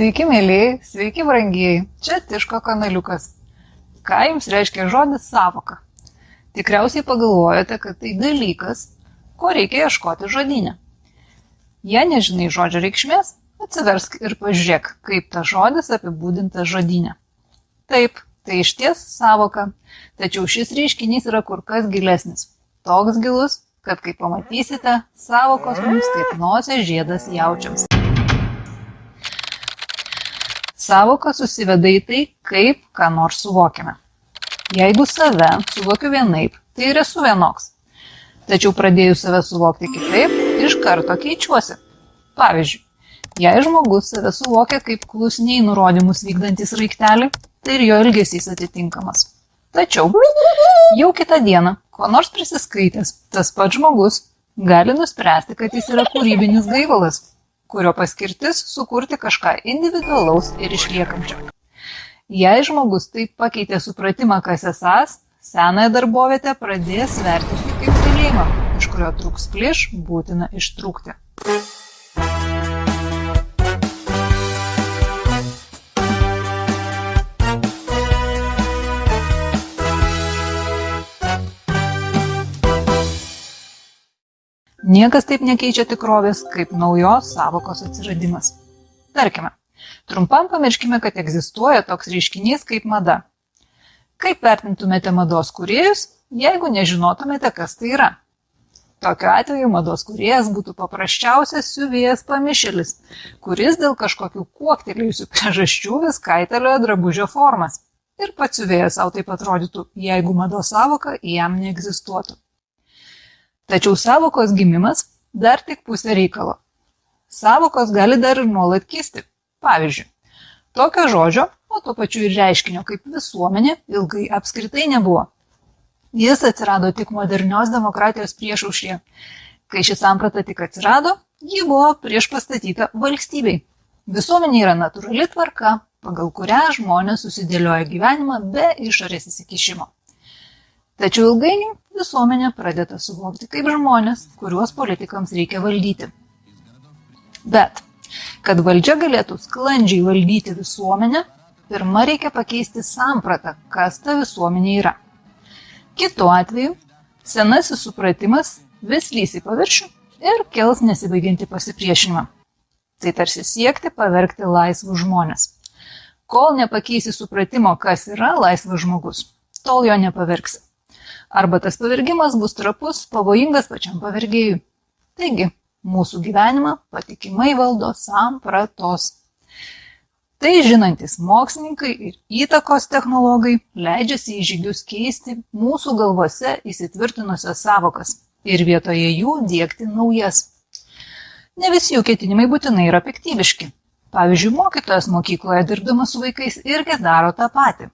Sveiki, mėlyjei, sveiki, brangieji. Čia Tiško kanaliukas. Ką jums reiškia žodis savoka? Tikriausiai pagalvojate, kad tai dalykas, ko reikia ieškoti žodinę. Jei nežinai žodžio reikšmės, atsiversk ir pažiūrėk, kaip tas žodis apibūdintas žodinė. Taip, tai iš ties savoka, tačiau šis reiškinys yra kur kas gilesnis. Toks gilus, kad kaip pamatysite, savokos mums kaip nosės žiedas jaučiams. Savoka susiveda į tai, kaip ką nors suvokiame. Jeigu save suvokiu vienaip, tai ir esu vienoks. Tačiau pradėjus save suvokti kitaip, iš karto keičiuosi. Pavyzdžiui, jei žmogus save suvokia kaip klusniai nurodymus vykdantis raiktelį, tai ir jo elgesys atitinkamas. Tačiau jau kitą dieną, ko nors prisiskaitęs, tas pats žmogus gali nuspręsti, kad jis yra kūrybinis gaivalas, kurio paskirtis sukurti kažką individualaus ir išliekančio. Jei žmogus taip pakeitė supratimą, kas esas, senąją darbovietę pradės vertinti kaip kalėjimą, iš kurio trūks plyš būtina ištrūkti. Niekas taip nekeičia tikrovės, kaip naujos savokos atsiradimas. Tarkime, trumpam pamirškime, kad egzistuoja toks reiškinys kaip mada. Kaip vertintumėte mados kuriejus, jeigu nežinotumėte, kas tai yra? Tokiu atveju mados kuriejas būtų paprasčiausias siuvėjas pamišėlis, kuris dėl kažkokių kuoktelėjusių priežasčių vis kaitalioja drabužio formas. Ir pats siuvėjas savo taip atrodytų, jeigu mados savoka jam neegzistuotų. Tačiau savokos gimimas dar tik pusė reikalo. Savokos gali dar ir nuolat kisti. Pavyzdžiui, tokio žodžio, o tuo pačiu ir reiškinio kaip visuomenė ilgai apskritai nebuvo. Jis atsirado tik modernios demokratijos priešaušrė. Kai ši samprata tik atsirado, ji buvo prieš pastatyta valstybei. Visuomenė yra natūrali tvarka, pagal kurią žmonės susidėlioja gyvenimą be išorės įsikišimo. Tačiau ilgainiui visuomenė pradeda suvokti kaip žmonės, kuriuos politikams reikia valdyti. Bet, kad valdžia galėtų sklandžiai valdyti visuomenę, pirmą reikia pakeisti sampratą, kas ta visuomenė yra. Kitu atveju, senasis supratimas vis lys į paviršių ir kels nesibaigianti pasipriešinimą. Tai tarsi siekti pavergti laisvus žmonės. Kol nepakeisi supratimo, kas yra laisvas žmogus, tol jo nepavergsi arba tas pavergimas bus trapus, pavojingas pačiam pavergėjui. Taigi, mūsų gyvenimą patikimai valdo sampratos. Tai žinantis mokslininkai ir įtakos technologai leidžiasi į žygius keisti mūsų galvose įsitvirtinusias savokas ir vietoje jų dėkti naujas. Ne visi jų ketinimai būtinai yra piktybiški. Pavyzdžiui, mokytojas mokykloje dirbdamas su vaikais irgi daro tą patį.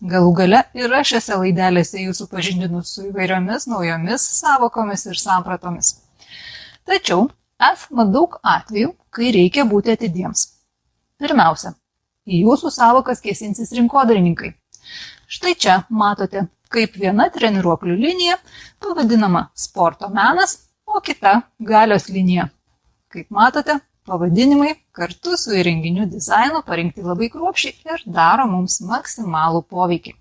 Galų gale ir aš šiose laidelėse jūsų pažindinu su įvairiomis naujomis savokomis ir sampratomis. Tačiau esama daug atvejų, kai reikia būti atidiems. Pirmiausia, į jūsų savokas kėsinsis rinkodarininkai. Štai čia matote, kaip viena treniruoklių linija pavadinama sporto menas, o kita galios linija. Kaip matote, Pavadinimai kartu su įrenginių dizainu parinkti labai kruopšiai ir daro mums maksimalų poveikį.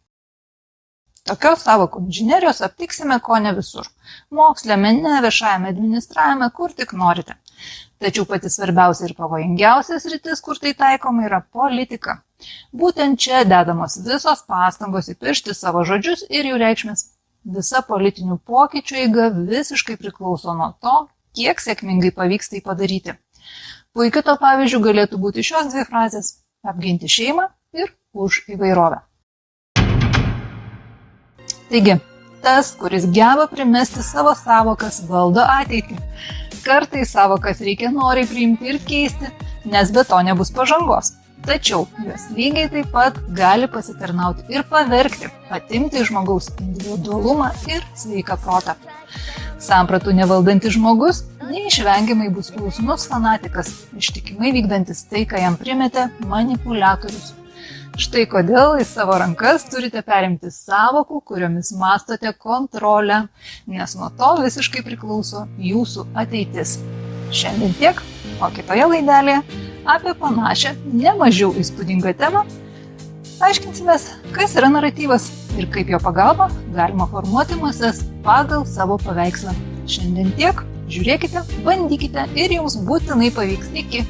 Tokios savokų inžinerijos aptiksime ko ne visur. Moksle, mene, viešajame administravime, kur tik norite. Tačiau pati svarbiausia ir pavojingiausias rytis, kur tai taikoma, yra politika. Būtent čia dedamos visos pastangos įpiršti savo žodžius ir jų reikšmės. Visa politinių pokyčių eiga visiškai priklauso nuo to, kiek sėkmingai pavyks tai padaryti. Puikiu to pavyzdžiu galėtų būti šios dvi frazės - apginti šeimą ir už įvairovę. Taigi, tas, kuris geba primesti savo savokas, valdo ateitį. Kartai savokas reikia noriai priimti ir keisti, nes be to nebus pažangos. Tačiau jos lygiai taip pat gali pasitarnauti ir pavergti, atimti žmogaus individualumą ir sveiką protą. Sampratų nevaldantis žmogus neišvengiamai bus klusnus fanatikas, ištikimai vykdantis tai, ką jam primetė manipuliatorius. Štai kodėl į savo rankas turite perimti savokų, kuriomis mastote kontrolę, nes nuo to visiškai priklauso jūsų ateitis. Šiandien tiek, o kitoje laidelėje apie panašią, nemažiau įspūdingą temą aiškinsimės, kas yra naratyvas ir kaip jo pagalba galima formuoti masės pagal savo paveikslą. Šiandien tiek, žiūrėkite, bandykite ir jums būtinai pavyks. Iki.